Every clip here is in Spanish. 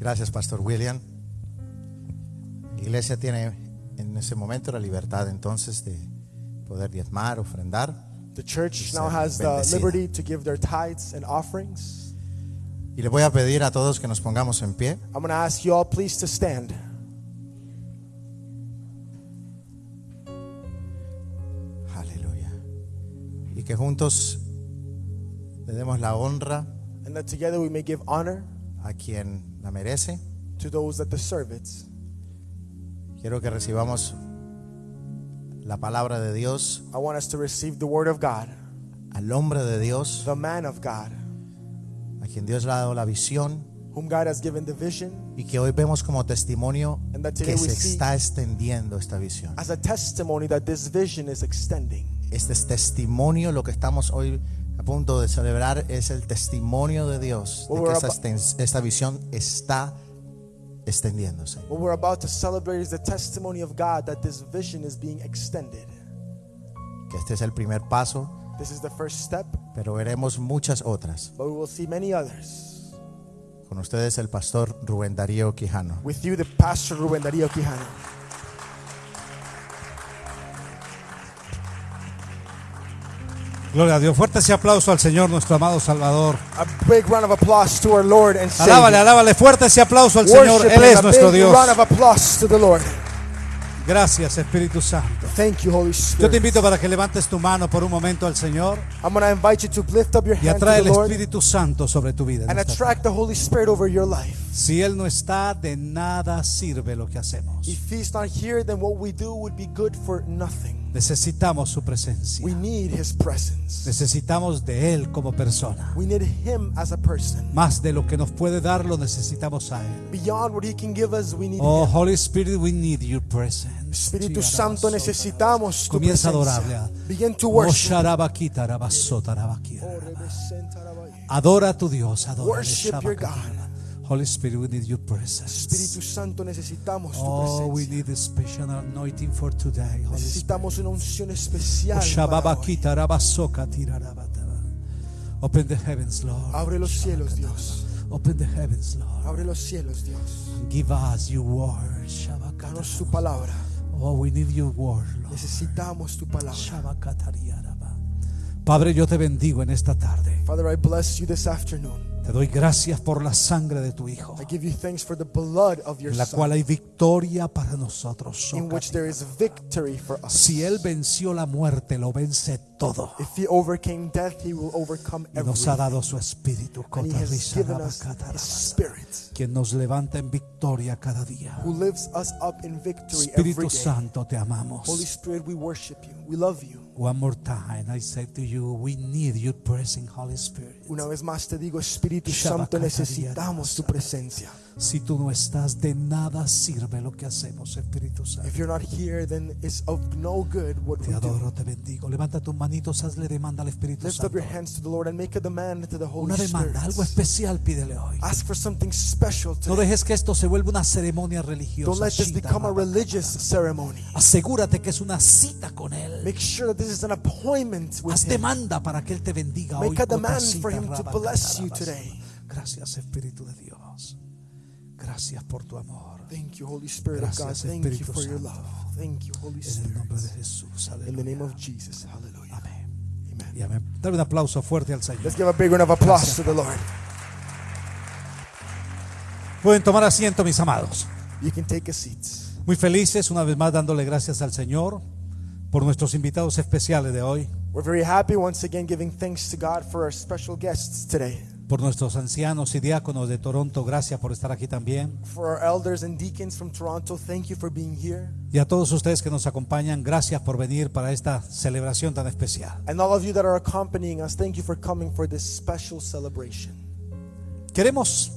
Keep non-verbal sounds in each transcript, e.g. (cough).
Gracias, Pastor William. La iglesia tiene en ese momento la libertad entonces de poder diezmar, ofrendar. The church now has the bendecida. liberty to give their tithes and offerings. Y le voy a pedir a todos que nos pongamos en pie. I'm going to ask you all, please, to stand. Aleluya. Y que juntos le demos la honra And that together we may give honor a quien la merece. to those that deserve it. Quiero que recibamos la palabra de Dios, I want us to receive the word of God, al hombre de Dios, the man of God, a quien Dios le ha dado la visión whom God has given the vision, y que hoy vemos como testimonio and that today que se está extendiendo esta visión. as a testimony that this vision is extending. Este es testimonio, lo que estamos hoy a punto de celebrar es el testimonio de Dios de que esta, esta visión está extendiéndose. What we're about to celebrate is the testimony of God that this vision is being extended. Que este es el primer paso, This is the first step, pero veremos muchas otras. but we will see many others. Con ustedes el pastor Rubén Darío Quijano. With you, the Pastor Ruben Darío Quijano. Gloria a Dios. Fuerte ese aplauso al Señor, nuestro amado Salvador. A big round of applause to our Lord and Alábale, Savior. alábale. Fuerte ese aplauso al Señor. Worship Él and es a nuestro big Dios. round of applause to the Lord. Gracias, Espíritu Santo. Thank you, Holy Yo te Spirit. invito para que levantes tu mano por un momento al Señor I'm going to invite you to lift up your y hand to atrae the el Lord Espíritu Santo sobre tu vida. and attract the Holy Spirit over your life. Si Él no está, de nada sirve lo que hacemos. If He's not here, then what we do would be good for nothing. Necesitamos su presencia. We need His presence. Necesitamos de Él como persona. We need Him as a person. Más de lo que nos puede dar, lo necesitamos a Él. Beyond what He can give us, we need Oh, Him. Holy Spirit, we need your presence. Espíritu Santo, necesitamos tu Comienza a presencia. adorarle. Begin to worship. Oh. Adora a tu Dios, adora. Worship your God. Holy Spirit, we need your presence. Espíritu Santo, necesitamos tu Oh, we presencia. need a special anointing for today. Holy Spirit. Necesitamos una unción especial. para hoy. Open the heavens, Lord. Abre los cielos, Dios. Open the heavens, Lord. Abre los cielos, Dios. Give us your word. Danos tu palabra. Oh, we need your word, Lord. Necesitamos tu palabra. Padre, yo te bendigo en esta tarde. Father, I bless you this afternoon. Te doy gracias por la sangre de tu Hijo, I give you thanks for the blood of your en la Son, cual hay victoria para nosotros. in which there is victory for us. Si Él venció la muerte, lo vence todo. If he overcame death, he will overcome Y nos ha everything. dado su espíritu, And he has given us his Cotarrisarabakatarabata, spirit, quien nos levanta en victoria cada día. who lifts us up in victory every Espíritu day. Santo, te amamos. Holy Spirit, we worship you. We love you. One more time, I say to you, we need your presence, Holy Spirit. Una vez más te digo, Espíritu Santo, necesitamos tu presencia. Si tú no estás, de nada sirve lo que hacemos, Espíritu Santo. If you're not here, then it's of no good what Te adoro, te bendigo. Levanta tus manitos, hazle demanda al Espíritu Lift up Santo. your hands to the Lord and make a demand to the Holy Una Spirit. demanda, algo especial pídele hoy. Ask for something special No today. dejes que esto se vuelva una ceremonia Don't religiosa. let this become a religious ceremony. Asegúrate que es una cita con Él. Make sure that this is an appointment with Haz Him. demanda para que Él te bendiga hoy. Make a demand for Him to bless you today. Gracias, Espíritu de Dios. Gracias por tu amor. Thank you, Holy Spirit of God. Gracias, Thank you Espíritu for your Santo. love. Thank you, Holy En el Spirit. nombre de Jesús. In the Aleluya. name of Jesus. Hallelujah. Amén. Amen. Y amén. Dale un aplauso fuerte al Señor. Let's give a big round of applause to the Lord. Pueden tomar asiento, mis amados. You can take a seat. Muy felices, una vez más dándole gracias al Señor por nuestros invitados especiales de hoy, We're very happy once again giving thanks to God for our special guests today. Por nuestros ancianos y diáconos de Toronto. Gracias por estar aquí también. For our elders and deacons from Toronto, thank you for being here. Y a todos ustedes que nos acompañan, gracias por venir para esta celebración tan especial. And all of you that are accompanying us, thank you for coming for this special celebration. Queremos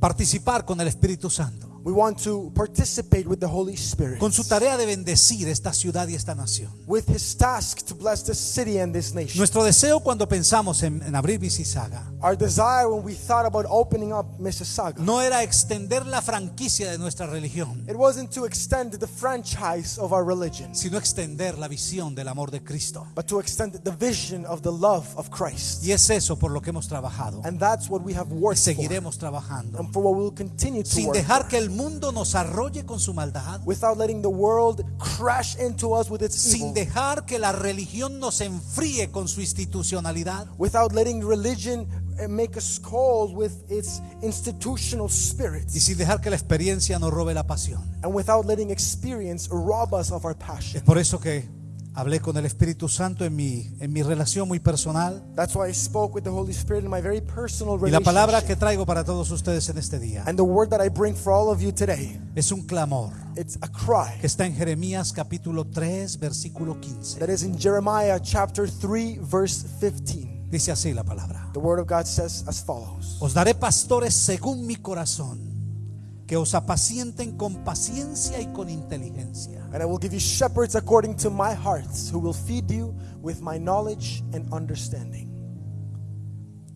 participar con el Espíritu Santo. We want to participate with the Holy Spirit. con su tarea de bendecir esta ciudad y esta nación. with his task to bless this city and this nation. Nuestro deseo cuando pensamos en, en abrir Mississauga Our desire when we thought about opening up Mississauga, no era extender la franquicia de nuestra religión, it wasn't to extend the franchise of our religion, sino extender la visión del amor de Cristo. but to extend the vision of the love of Christ. Y es eso por lo que hemos trabajado. And that's what we have Y worked for, seguiremos trabajando. and for what we'll continue to Sin work dejar que el mundo nos arrolle con su maldad. without letting the world crash into us with its Sin evil, dejar que la religión nos enfríe con su institucionalidad. without letting religion uh, make us cold with its institutional spirit, Y sin dejar que la experiencia nos robe la pasión. and without letting experience rob us of our passion. Es por eso que hablé con el Espíritu Santo en mi, en mi relación muy personal. That's why I spoke with the Holy Spirit in my very personal Y la palabra que traigo para todos ustedes en este día And the word that I bring for all of you today, es un clamor it's a cry que está en Jeremías capítulo 3, versículo 15. that is in Jeremiah chapter 3, verse 15. Dice así la palabra. The word of God says as follows Os daré pastores según mi corazón, que os apacienten con paciencia y con inteligencia. And I will give you shepherds according to my heart, who will feed you with my knowledge and understanding.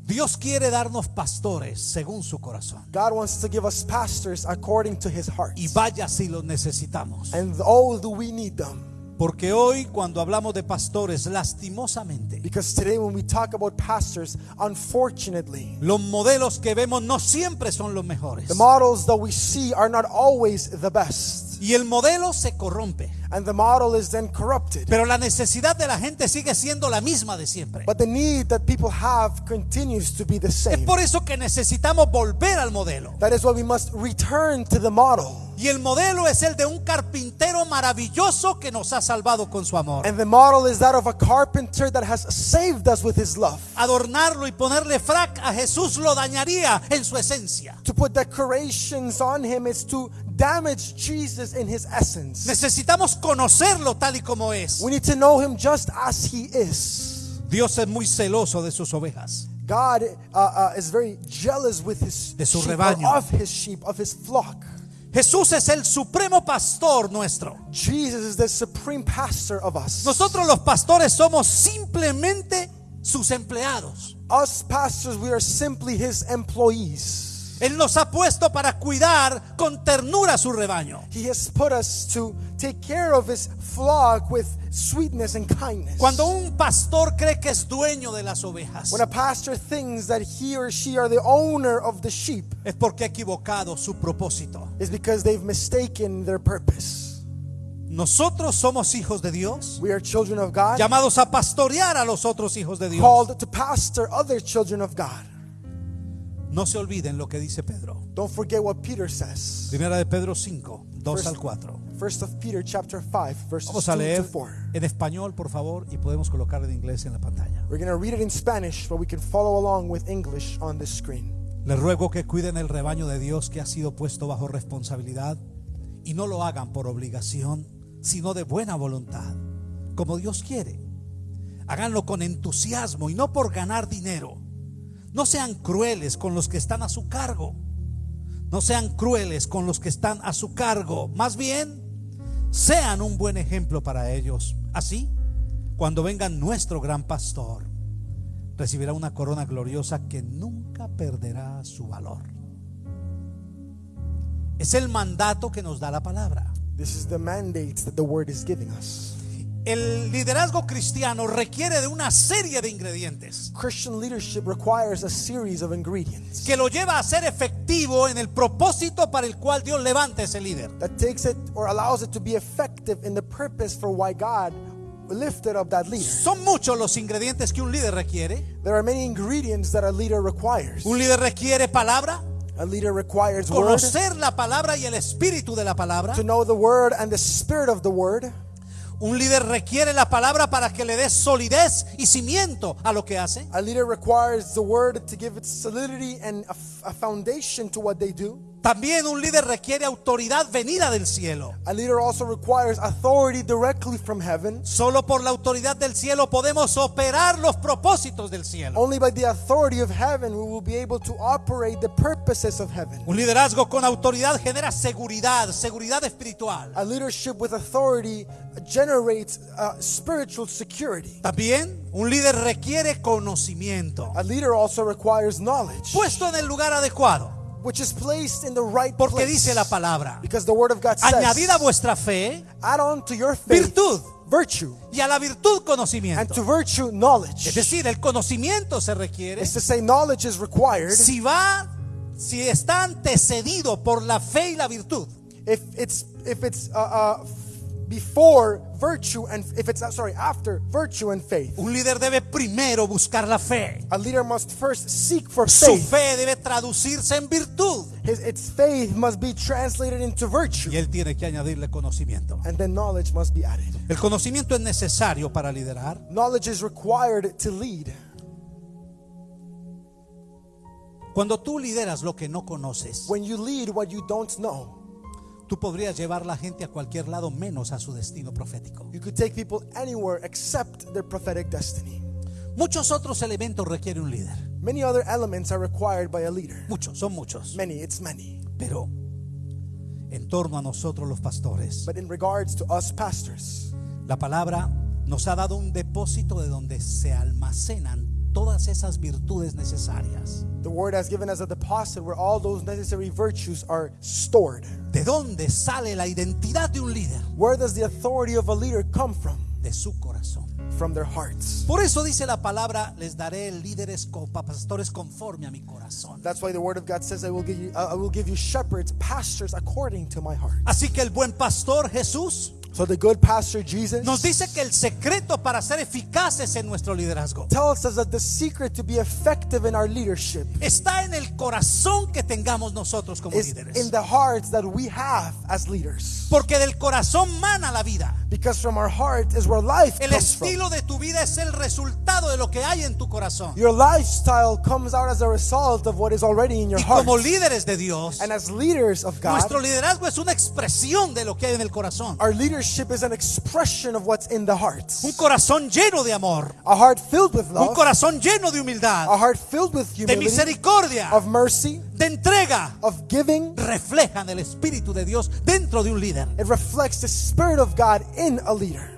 Dios quiere darnos pastores según su corazón. God wants to give us pastors according to his heart. Y vaya si los necesitamos. And oh, do we need them. Porque hoy cuando hablamos de pastores, lastimosamente, Because today, when we talk about pastors, unfortunately, los modelos que vemos no siempre son los mejores. the models that we see are not always the best. Y el modelo se corrompe. And the model is then corrupted. Pero la necesidad de la gente sigue siendo la misma de siempre. But the need that people have continues to be the Es same. por eso que necesitamos volver al modelo. That is why we must return to the model. Y el modelo es el de un carpintero maravilloso que nos ha salvado con su amor. And the model is that of a carpenter that has saved us with his love. Adornarlo y ponerle frac a Jesús lo dañaría en su esencia. To put decorations on him is to damage Jesus in his essence. Necesitamos conocerlo tal y como es. We need to know him just as he is. Dios es muy celoso de sus ovejas. God uh, uh, is very jealous with his De su sheep, rebaño. of his sheep, of his flock. Jesús es el supremo pastor nuestro. Jesus is the supreme pastor of us. Nosotros los pastores somos simplemente sus empleados. Us pastors, we are simply his employees. Él nos ha puesto para cuidar con ternura su rebaño. He has put us to take care of his flock with sweetness and kindness. Cuando un pastor cree que es dueño de las ovejas, when a pastor thinks that he or she are the owner of the sheep, es porque ha equivocado su propósito. is because they've mistaken their purpose. Nosotros somos hijos de Dios, We are children of God, llamados a pastorear a los otros hijos de Dios. called to pastor other children of God. No se olviden lo que dice Pedro. Don't forget what Peter says. Primera de Pedro 5, 2 First- al 4. First of Peter chapter 5 verses Vamos 2 a to leer 4. en español, por favor, y podemos colocar en inglés en la pantalla. We're going to read it in Spanish, but we can follow along with English on the screen. Les ruego que cuiden el rebaño de Dios que ha sido puesto bajo responsabilidad y no lo hagan por obligación, sino de buena voluntad, como Dios quiere. Háganlo con entusiasmo y no por ganar dinero. No sean crueles con los que están a su cargo. No sean crueles con los que están a su cargo. Más bien, sean un buen ejemplo para ellos. Así, cuando venga nuestro gran pastor, recibirá una corona gloriosa que nunca perderá su valor. Es el mandato que nos da la palabra. This is the mandate that the word is giving us. El liderazgo cristiano requiere de una serie de ingredientes Christian leadership requires a series of ingredients que lo lleva a ser efectivo en el propósito para el cual Dios levanta ese líder. that takes it or allows it to be effective in the purpose for why God lifted up that leader. Son muchos los ingredientes que un líder requiere. There are many ingredients that a leader requires. Un líder requiere palabra, A leader requires word, conocer la palabra y el espíritu de la palabra. to know the word and the spirit of the word. Un líder requiere la palabra para que le dé solidez y cimiento a lo que hace. A leader requires the word to give it solidity and a, a foundation to what they do. También un líder requiere autoridad venida del cielo. A leader also requires authority directly from heaven. Solo por la autoridad del cielo podemos operar los propósitos del cielo. Only by the authority of heaven we will be able to operate the purposes of heaven. Un liderazgo con autoridad genera seguridad, seguridad espiritual. A leadership with authority generates uh, spiritual security. También un líder requiere conocimiento, A leader also requires knowledge, puesto en el lugar adecuado. Which is placed in the right Porque place. dice la palabra, Because the word of God says, añadid a vuestra fe add on to your faith virtud virtue, y a la virtud and conocimiento. to virtue Es knowledge. decir, el conocimiento se requiere to say knowledge is required si va, si está antecedido por la fe y la virtud. if it's if it's uh, uh, before virtue and if it's uh, sorry after virtue and faith. Un líder debe primero buscar la fe. A leader must first seek for faith. Su faith. fe debe traducirse en virtud. His, its faith must be translated into virtue, Y él tiene que añadirle conocimiento. and then knowledge must be added. El conocimiento es necesario para liderar. Knowledge is required to lead. Cuando tú lideras lo que no conoces, When you lead what you don't know, tú podrías llevar la gente a cualquier lado menos a su destino profético. you could take people anywhere except their prophetic destiny. Muchos otros elementos requiere un líder. Many other elements are required by a leader. Muchos, son muchos. Many, it's many. Pero en torno a nosotros los pastores, But in regards to us pastors, la palabra nos ha dado un depósito de donde se almacenan todas esas virtudes necesarias. the word has given us a deposit where all those necessary virtues are stored. ¿De dónde sale la identidad de un líder? Where does the authority of a leader come from? De su corazón. From their hearts. Por eso dice la palabra, les daré líderes, pastores conforme a mi corazón. That's why the word of God says, "I will give you, I will give you shepherds, pastors according to my heart." Así que el buen pastor Jesús So the good pastor Jesus nos dice que el secreto para ser eficaces en nuestro liderazgo tells us that the secret to be effective in our leadership está en el corazón que tengamos nosotros como is in líderes. the hearts that we have as leaders. Porque del corazón mana la vida. Because from our heart is where life El comes from. estilo de tu vida es el resultado de lo que hay en tu corazón. Your lifestyle comes out as a result of what is already in your Y heart. como líderes de Dios, And as leaders of God, nuestro liderazgo es una expresión de lo que hay en el corazón. our leadership is an expression of what's in the heart. Un corazón lleno de amor, A heart filled with un love, corazón lleno de humildad, a heart filled with de humility, misericordia, of mercy, de entrega, of giving. reflejan el Espíritu de Dios dentro de un líder. It reflects the Spirit of God in a leader.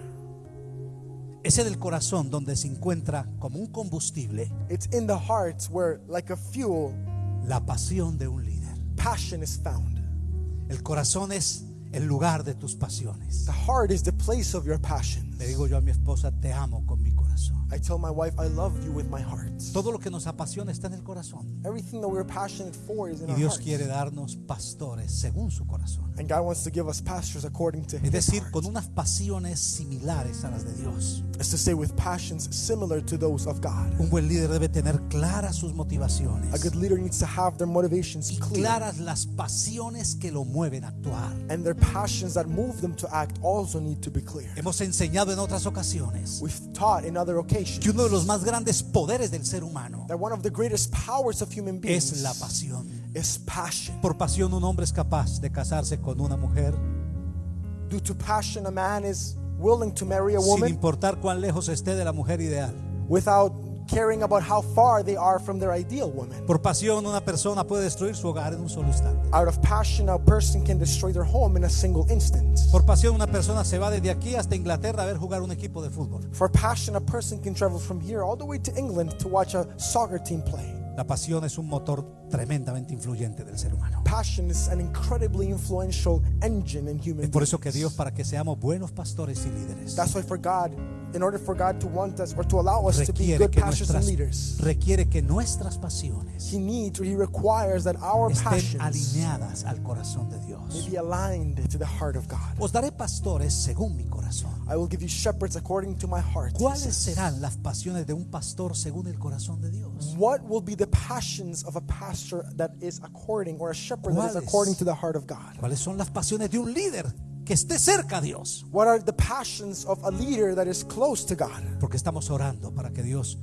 Ese del corazón donde se encuentra como un combustible It's in the hearts where, like a fuel, la pasión de un líder. passion is found. El corazón es el lugar de tus pasiones. The heart is the place of your passions. Le digo yo a mi esposa, te amo con mi corazón. I tell my wife, I love you with my heart. Todo lo que nos apasiona está en el corazón. Everything that we're passionate for is in Y our Dios hearts. quiere darnos pastores según su corazón. And God wants to give us pastors according to Es His decir, heart. con unas pasiones similares a las de Dios. It's to say with passions similar to those of God. Un buen líder debe tener claras sus A good leader needs to have their motivations y clear claras las pasiones que lo mueven a actuar. and their passions that move them to act also need to be clear. Hemos enseñado en otras ocasiones We've taught in other occasions que uno de los más grandes poderes del ser humano that one of the greatest powers of human beings es la pasión. is passion. Por pasión un hombre es capaz de casarse con una mujer Due to passion, a man is willing to marry a sin importar cuán lejos esté de la mujer ideal. without caring about how far they are from their ideal woman. Por pasión una persona puede destruir su hogar en un solo instante. Out of passion, a person can destroy their home in a single instant. Por pasión una persona se va desde aquí hasta Inglaterra a ver jugar un equipo de fútbol. For passion, a person can travel from here all the way to England to watch a soccer team play. La pasión es un motor tremendamente influyente del ser humano. Passion is an incredibly influential engine in human Es por eso que. Dios, para que seamos buenos pastores y líderes, That's why for God, in order for God to want us or to allow us to be good pastors and leaders, requiere que nuestras pasiones He needs or He requires that our passions alineadas al corazón de may be aligned to the heart of God. Os daré pastores según mi corazón. I will give you shepherds according to my heart. ¿Cuáles serán las pasiones de un pastor según el corazón de Dios? What will be the passions of a pastor that is according, or a shepherd that is according to the heart of God? ¿Cuáles son las pasiones de un líder que esté cerca a Dios? What are the passions of a leader that is close to God? Porque estamos orando para que Dios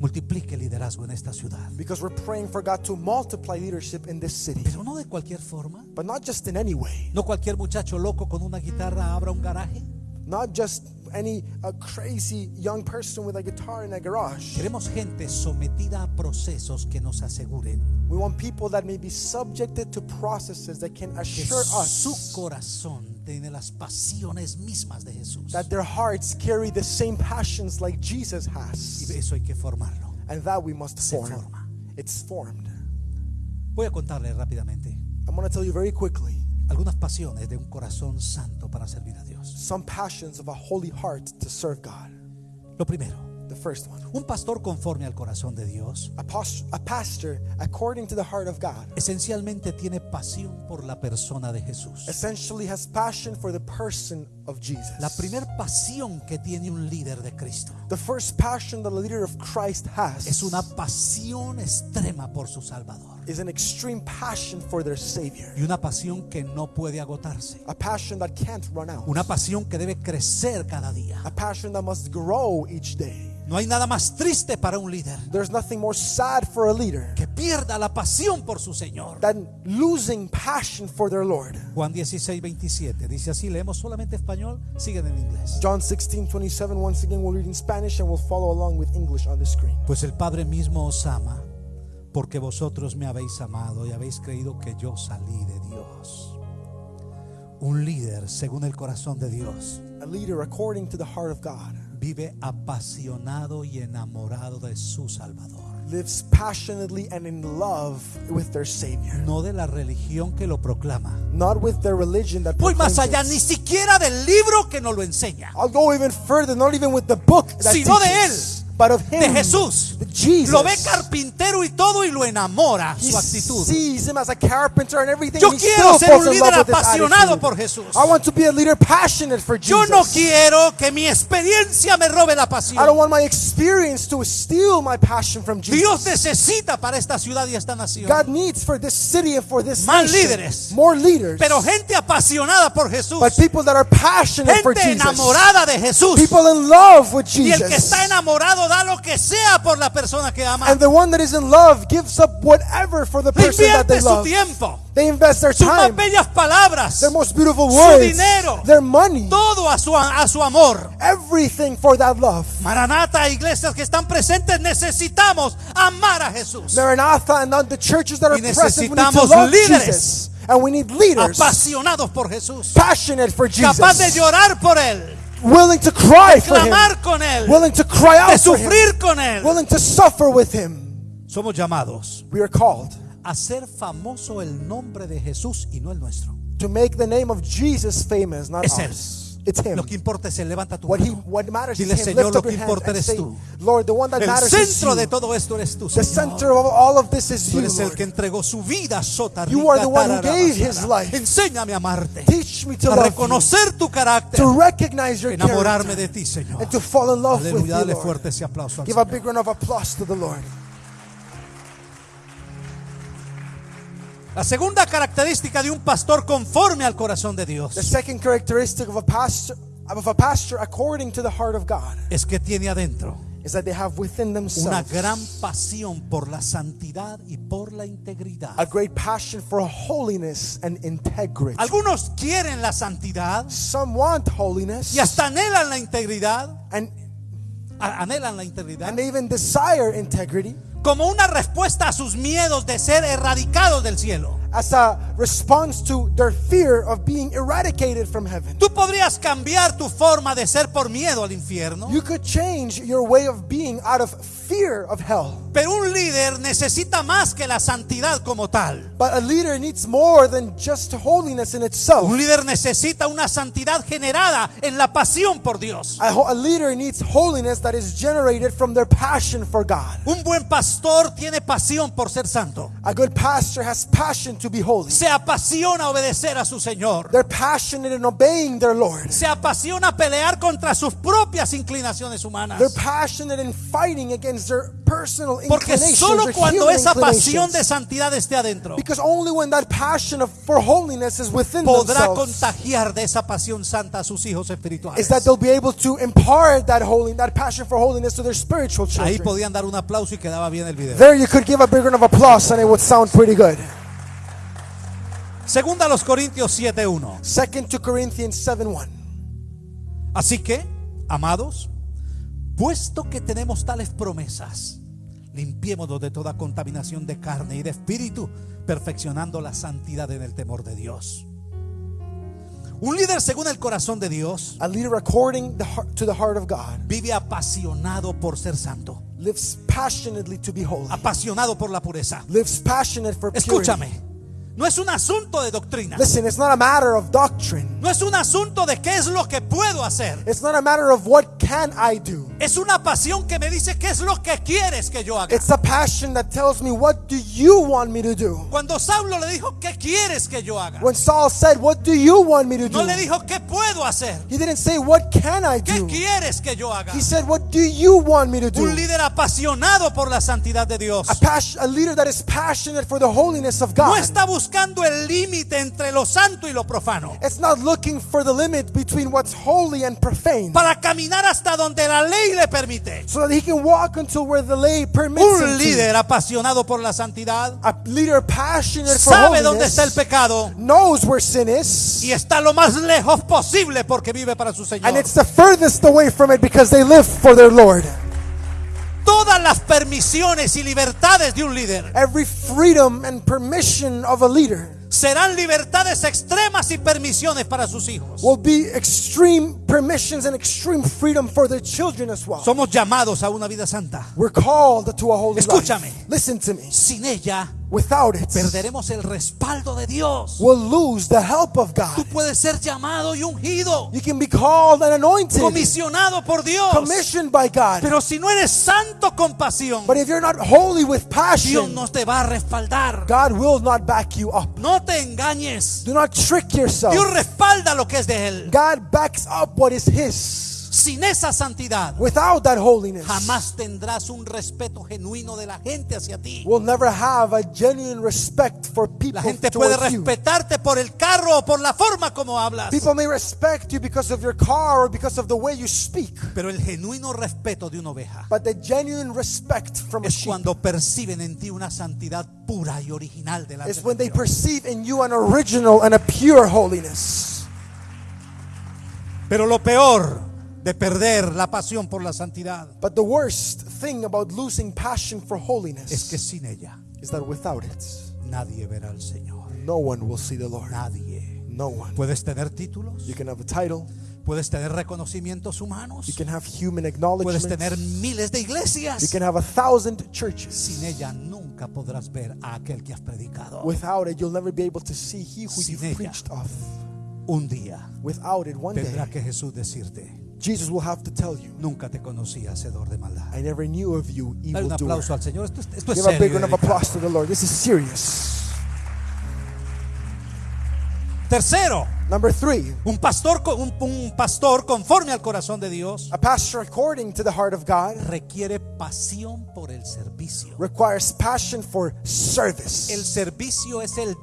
multiplique liderazgo en esta ciudad. because we're praying for God to multiply leadership in this city. Pero no de cualquier forma. But not just in any way, No cualquier muchacho loco con una guitarra abra un garaje. not just any uh, crazy young person with a guitar in a garage. Queremos gente sometida a procesos que nos aseguren We want people that may be subjected to processes that can assure su us corazón tiene las pasiones mismas de Jesús. that their hearts carry the same passions like Jesus Y has. eso hay que formarlo. And that we must Se form. forma. It's formed. Voy a contarle rápidamente I'm going to tell you very quickly algunas pasiones de un corazón santo para servir a Dios. some passions of a holy heart to serve God. Lo primero, The first one un pastor conforme al corazón de Dios a, pos- a pastor according to the heart of God esencialmente tiene pasión por la persona de Jesús. essentially has passion for the person of Jesus. La primer pasión que tiene un líder de Cristo The first passion that a leader of Christ has es una pasión extrema por su Salvador is an extreme passion for their Savior. y una pasión que no puede agotarse. A passion that can't run out. Una pasión que debe crecer cada día. A passion that must grow each day. No hay nada más triste para un líder There's nothing more sad for a leader que pierda la pasión por su Señor. than losing passion for their Lord. Juan 16, 27 dice así, leemos solamente español, siguen en inglés. John 16, 27, once again, we'll read in Spanish and we'll follow along with English on the screen. Pues el Padre mismo os ama, porque vosotros me habéis amado y habéis creído que yo salí de Dios. Un líder, según el corazón de Dios, A leader according to the heart of God vive apasionado y enamorado de su Salvador. lives passionately and in love with their Savior. No de la religión que lo proclama. Not with their religion that Voy más allá, ni siquiera del libro que nos lo enseña. I'll go even further, not even with the book that Sino de teaches, but of De him, Jesús. the Jesus. Lo ve carpintero y todo y lo enamora He su actitud. sees him as a carpenter and everything. Yo quiero ser un líder apasionado por Jesús. I want to be a leader passionate for Yo Jesus. no quiero que mi experiencia me robe la I don't pasión. want my experience to steal my passion from Jesus. Dios necesita para esta ciudad y esta nación. God needs for this city and for this Más nation líderes. more leaders, Pero gente apasionada por Jesús. but people that are passionate for Gente Jesus. enamorada de Jesús. People in love with Y el que Jesus. está enamorado da lo que sea por la persona que ama. And the one that is in love gives up whatever for the person that they su love. tiempo, They invest their sus más time, bellas palabras, their most beautiful su words, dinero. their money, todo a su, a su amor. everything for that love. Maranata, iglesias que están presentes, necesitamos amar a Jesús. Maranatha and the churches that are present, we need to love líderes. Jesus. And we need leaders Apasionados por Jesús. passionate for Capaz de Jesus, llorar por Él. Willing to cry for Him, con Él. willing to cry out for Him, con Él. willing to suffer with Him. Somos llamados We are called a ser famoso el nombre de Jesús y no el nuestro. to make the name of Jesus famous, not Es Él. It's Him. Lo que importa es Él. Levanta tu What he mano. what matters Dile, is Him. Señor, Lift lo que importa eres say, tú. Lord, the one that El matters is centro you. de todo esto eres tú, The Señor. center of all of this is Tú you, eres el Lord. que entregó su vida sota You are the one who gave his life. Enséñame a amarte, Teach me to a love you, reconocer tu carácter, to recognize your enamorarme character, de ti, Señor. and to fall in love with Aleluya, you, dale Lord. fuerte ese aplauso al Give a big round of applause to the Lord. La segunda característica de un pastor conforme al corazón de Dios The second characteristic of a pastor of a pastor according to the heart of God es que tiene adentro is that they have within una themselves gran pasión por la santidad y por la integridad. a great passion for holiness and integrity. Algunos quieren la santidad Some want holiness y hasta anhelan la integridad, and, a- anhelan la integridad and they even desire integrity como una respuesta a sus miedos de ser erradicados del cielo. As a response to their fear of being eradicated from heaven. Tú podrías cambiar tu forma de ser por miedo al infierno, You could change your way of being out of fear of hell. pero un líder necesita más que la santidad como tal. But a leader needs more than just holiness in itself. Un líder necesita una santidad generada en la pasión por Dios. A, a leader needs holiness that is generated from their passion for God. Un buen pastor tiene pasión por ser santo. A good pastor has passion to be holy. Se apasiona obedecer a su Señor. They're passionate in obeying their Lord. Se apasiona pelear contra sus propias inclinaciones humanas. They're passionate in fighting against their personal Porque inclinations, solo cuando esa pasión de santidad esté adentro, Because only when that passion of, for holiness is within podrá contagiar de esa pasión santa a sus hijos espirituales. is that they'll be able to impart that holy, that passion for holiness to their spiritual Ahí children. podían dar un aplauso y quedaba bien el video. There you could give a big round of applause and it would sound pretty good. Segunda a los Corintios 7:1. Second to Corinthians 7:1. Así que, amados, puesto que tenemos tales promesas, limpiémonos de toda contaminación de carne y de espíritu, perfeccionando la santidad en el temor de Dios. Un líder según el corazón de Dios A leader according the heart, to the heart of God vive apasionado por ser santo, lives passionately to be holy. apasionado por la pureza. Lives passionate for purity. Escúchame, no es un asunto de doctrina, Listen, it's not a matter of doctrine. no es un asunto de qué es lo que puedo hacer. It's not a matter of what can I do. Es una pasión que me dice qué es lo que quieres que yo haga. It's a passion that tells me what do you want me to do. Cuando Saulo le dijo, ¿qué quieres que yo haga? When Saul said, "What do you want me to No do?" le dijo, ¿qué puedo hacer? He didn't say, "What can I ¿Qué do?" quieres que yo haga? He said, "What do you want me to do?" Un líder apasionado por la santidad de Dios. A, pas- a leader that is passionate for the holiness of No God. está buscando el límite entre lo santo y lo profano. It's not looking for the limit between what's holy and profane. Para caminar hasta donde la ley le permite. So that he can walk until where the lay permits Un líder apasionado por la santidad A leader passionate for sabe dónde está el holiness pecado knows where sin is. y está lo más lejos posible porque vive para su And Señor. it's the furthest away from it because they live for their Lord. Todas las permisiones y libertades de un líder Every freedom and permission of a leader serán libertades extremas y permisiones para sus hijos. will be extreme permissions and extreme freedom for their children as well. Somos llamados a una vida santa. We're called to a holy Escúchame. life. Listen to me. Sin ella Without it, perderemos el respaldo de Dios. we'll lose the help of Tú God. puedes ser llamado y ungido, You can be called and anointed, comisionado por Dios. commissioned by God. Pero si no eres santo con pasión, But if you're not holy with Dios passion, no te va a respaldar. God will not back you up. No te engañes. Do not trick yourself. Dios respalda lo que es de Él. God backs up what is His. Sin esa santidad, Without that holiness, jamás tendrás un respeto genuino de la gente hacia ti. we'll never have a genuine respect for people. La gente puede towards you. respetarte por el carro o por la forma como hablas. People may respect you because of your car or because of the way you speak. Pero el genuino respeto de una oveja But the genuine respect from a es sheep cuando perciben en ti una santidad pura y original delante is de when they perceive in you an original and a pure holiness. Pero lo peor de perder la pasión por la santidad But the worst thing about losing passion for es holiness que sin ella is that without it, nadie verá al Señor. no one will see the Lord. Nadie. No one. Puedes tener títulos, You can have a title, puedes tener reconocimientos humanos, you can have human puedes acknowledgement, tener miles de you iglesias. can have a thousand churches. Sin ella nunca podrás ver a aquel que has predicado. Without it, you'll never be able to see He who Sin you've ella. preached of. Un día Without it, one tendrá day, que Jesús decirte, Jesus will have to tell you, nunca te conocí hacedor de maldad. I never knew of you, Dale un evildoer. aplauso al Señor. Esto, es- esto es Give a big serio. round of applause to the Lord. This is serious. Tercero, Number three, un pastor, co- un, un pastor conforme al corazón de Dios a pastor according to the heart of God requiere pasión por el servicio. requires passion for service. El servicio es el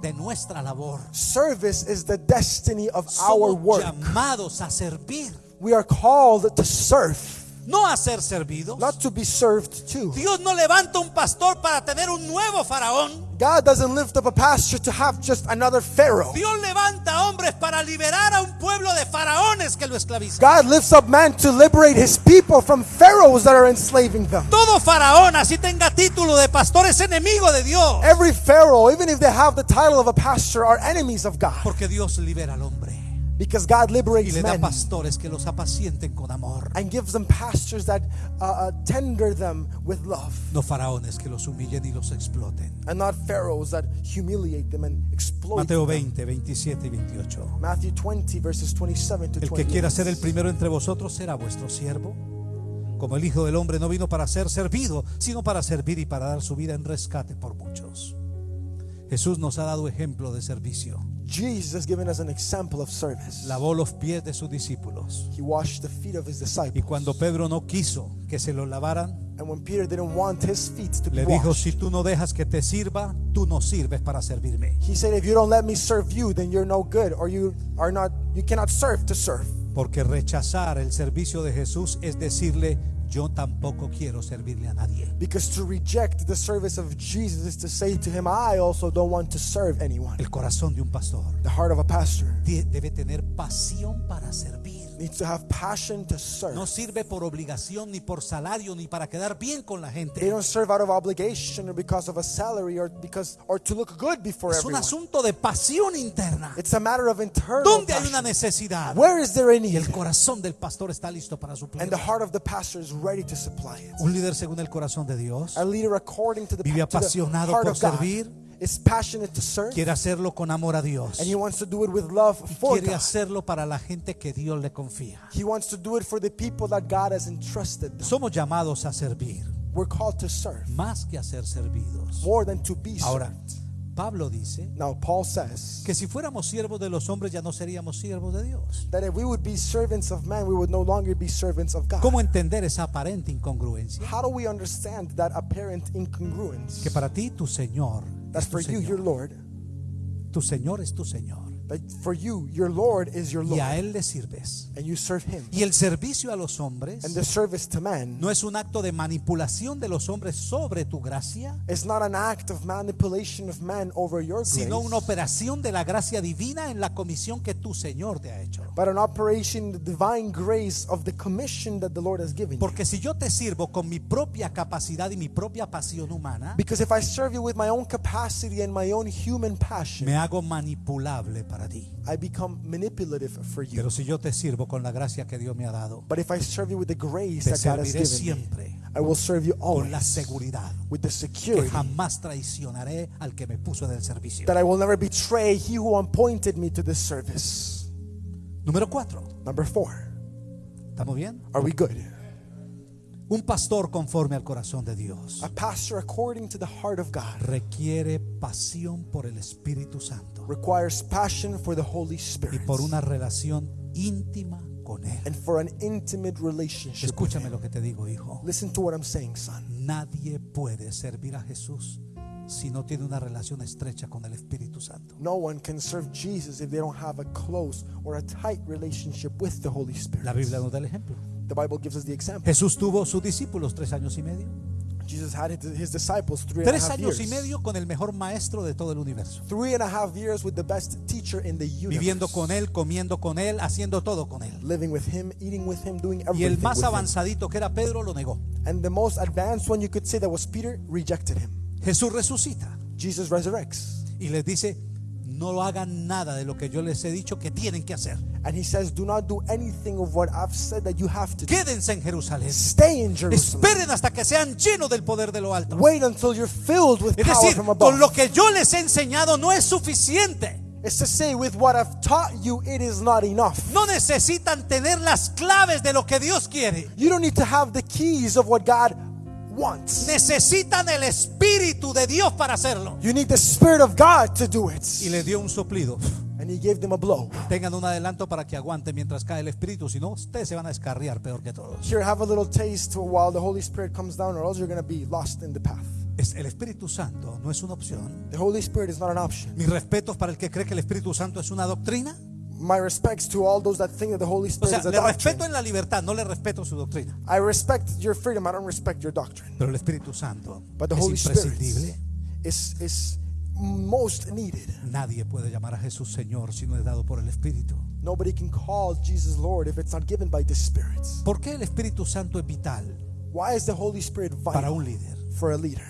de nuestra labor. Service is the destiny of our Somos work. llamados a servir, We are called to serve, no a ser servidos. not to be served to. Dios no levanta un pastor para tener un nuevo faraón. God doesn't lift up a pastor to have just another Pharaoh. Dios levanta hombres para liberar a un pueblo de faraones que lo esclavizan. God lifts up man to liberate his people from pharaohs that are enslaving them. Todo faraón, así tenga título de pastor, es enemigo de Dios. Every pharaoh, even if they have the title of a pastor, are enemies of God Porque Dios libera al hombre because God y liberates le da men pastores que los apacienten con amor. and gives them pastors that uh, uh, tender them with love No faraones que los humillen y los exploten. and not pharaohs that humiliate them and exploit Mateo them. 20, 27 y 28. Matthew 20 verses 27 to El que quiera 28. ser el primero entre vosotros será vuestro siervo. Como el Hijo del Hombre no vino para ser servido, sino para servir y para dar su vida en rescate por muchos. Jesús nos ha dado ejemplo de servicio. Jesus has given us an example of service. Lavó los pies de sus discípulos. He washed the feet of his Y disciples. cuando Pedro no quiso que se los lavaran, And when Peter didn't want his feet to be le dijo, washed, si tú no dejas que te sirva, tú no sirves para servirme. he said, if you don't let me serve you, then you're no good, or you are not, you cannot serve to serve. Porque rechazar el servicio de Jesús es decirle, yo tampoco quiero servirle a nadie. Because to reject the service of Jesus is to say to him, I also don't want to serve anyone. El corazón de un pastor The heart of a pastor debe tener pasión para servir. Needs to have passion to serve. No sirve por obligación, ni por salario, ni para quedar bien con la They gente. don't serve out of obligation or because of a salary or because or to look good before Es un everyone. asunto de pasión interna. It's a matter of internal ¿Dónde hay una passion. necesidad? Where is there a need? el corazón del pastor está listo para And suplir. the heart of the pastor is ready to supply it. Un líder según el corazón de Dios A leader according to the, Vive to the apasionado heart por of God servir. Is passionate to serve quiere hacerlo con amor a Dios. and he wants to do it with love for Quiere God. hacerlo para la gente que Dios le confía. He wants to do it for the people that God has entrusted them. Somos llamados a servir, We're called to serve más que a ser servidos. more than to be Ahora, served. Pablo dice Now Paul says que si fuéramos siervos de los hombres ya no seríamos siervos de Dios. that if we would be servants of man, we would no longer be servants of God. ¿Cómo entender esa aparente incongruencia? How do we understand that apparent incongruence? Que para ti tu Señor That es tu for you, your. Lord, Tu Señor es tu Señor. That for you, your Lord is your Y a Lord, Él le sirves. and you serve Him. Y el servicio a los hombres And the service to man no es un acto de manipulación de los hombres sobre tu gracia, is not an act of manipulation of man over your grace, sino una operación de la gracia divina en la comisión que tu Señor te ha hecho. but an operation, the divine grace of the commission that the Lord has given. Porque si yo te sirvo con mi propia capacidad y mi propia pasión humana, Because if I serve you with my own capacity and my own human passion, me hago manipulable para ti. I become manipulative for you. Pero si yo te sirvo con la gracia que Dios me ha dado, But if I serve you with the grace te that God has serviré given me, I will serve you con la always seguridad with the que security jamás traicionaré al que me puso en el servicio. that I will never betray he who appointed me to this service. Número cuatro. Number four, ¿Estamos bien? are we good? Un pastor conforme al corazón de Dios A pastor according to the heart of God requiere pasión por el Espíritu Santo requires passion for the Holy y Spirit por una relación íntima con Él. and for an intimate relationship. Escúchame lo que te digo, hijo. Listen to what I'm saying, son. Nadie puede servir a Jesús si no tiene una relación estrecha con el Espíritu Santo. No one can serve Jesus if they don't have a close or a tight relationship with the Holy Spirit. La Biblia nos da el ejemplo. The Bible gives us the example. Jesús tuvo sus discípulos tres años y medio. Jesus had his disciples three and a Tres half años years. y medio con el mejor maestro de todo el universo. Three and a half years with the best teacher in the universe. Viviendo con Él, comiendo con Él, haciendo todo con Él. Living with him, eating with him, doing Y everything el más avanzadito que era Pedro lo negó. And the most advanced one you could say that was Peter rejected him. Jesús resucita Jesus resurrects. y les dice, no hagan nada de lo que yo les he dicho que tienen que hacer. And he says, Do not do anything of what I've said that you have to do. Quédense en Jerusalén. Stay in Jerusalem. Esperen hasta que sean llenos del poder de lo alto. Wait until you're filled with Es power decir, from above. con lo que yo les he enseñado no es suficiente. It's to say, with what I've taught you, it is not enough. No necesitan tener las claves de lo que Dios quiere. You don't need to have the keys of what God wants. Necesitan el Espíritu de Dios para hacerlo. You need the Spirit of God to do it. Y le dio un soplido. And he gave them a blow. Tengan un adelanto para que aguanten mientras cae el Espíritu. Si no, ustedes se van a descarriar peor que todos. Here, have a little taste while the Holy Spirit comes down, or else you're going to be lost in the path. Es- El Espíritu Santo no es una opción. The Holy Spirit is not an option. Mis respetos para el que cree que el Espíritu Santo es una doctrina. My respects to all those that think that the Holy O Spirit sea, is a le doctrine. respeto en la libertad, no le respeto su doctrina. I respect your freedom. I don't respect your doctrine. Pero el Espíritu Santo But the es Holy Spirit imprescindible. is, is most needed. Nadie puede llamar a Jesús Señor si no es dado por el Espíritu. Nobody can call Jesus Lord if it's not given by the Spirit. ¿Por qué el Espíritu Santo es vital Why is the Holy Spirit para vital un líder? for a leader?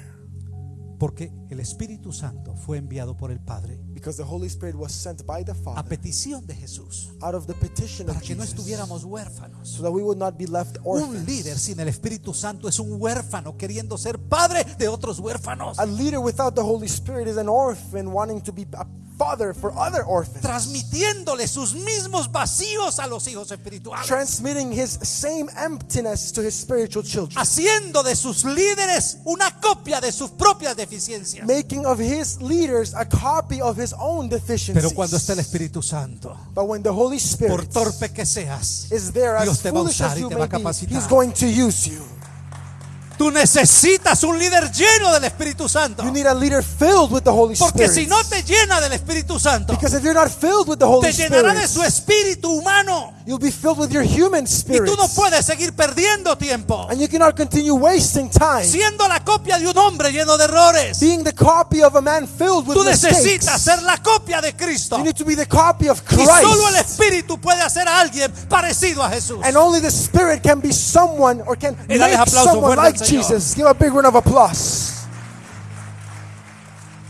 Porque el Espíritu Santo fue enviado por el Padre Because the Holy Spirit was sent by the Father. a petición de Jesús out of the petition para of que no estuviéramos huérfanos. so that we would not be left Un orphans. líder sin el Espíritu Santo es un huérfano queriendo ser padre de otros huérfanos, A leader without the Holy Spirit is an orphan wanting to be a father for other orphans. transmitiéndole sus mismos vacíos a los hijos espirituales, Transmitting his same emptiness to his spiritual children. haciendo de sus líderes una copia de sus propias deficiencias. making of his leaders a copy of his own deficiencies. Pero cuando está el Espíritu Santo, but when the Holy por Spirit torpe que seas, is there, Dios as te va a usar as y te va a be, capacitar. he's going to use you. Tú necesitas un líder lleno del Espíritu Santo. You need a leader filled with the Holy Porque Spirit. si no te llena del Espíritu Santo, because if you're not filled with the Holy te llenará Spirit, de su espíritu humano. you'll be filled with your human Y spirit. tú no puedes seguir perdiendo tiempo. and you cannot continue wasting time Siendo la copia de un hombre lleno de errores. being the copy of a man filled with Tú mistakes. necesitas ser la copia de Cristo. You need to be the copy of Y solo el Christ. Espíritu puede hacer a alguien parecido a Jesús. And only the Spirit can be someone or can Y make someone like. Jesus. Give a big round of applause.